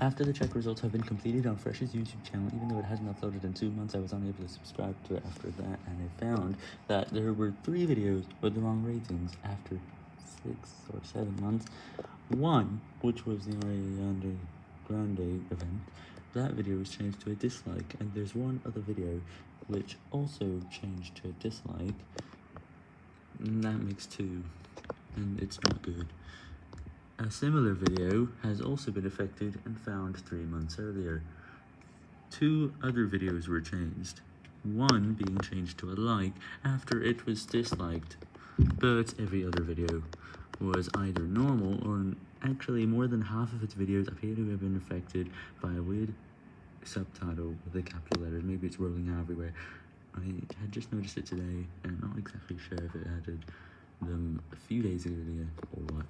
After the check results have been completed on Fresh's YouTube channel, even though it hasn't uploaded in two months, I was unable to subscribe to it after that, and I found that there were three videos with the wrong ratings after six or seven months. One, which was the Ariana Grande event, that video was changed to a dislike, and there's one other video which also changed to a dislike, and that makes two, and it's not good. A similar video has also been affected and found three months earlier. Two other videos were changed, one being changed to a like after it was disliked, but every other video was either normal or actually more than half of its videos appear to have been affected by a weird subtitle with the capital letters, maybe it's rolling out everywhere. I had just noticed it today and I'm not exactly sure if it added them a few days earlier or what.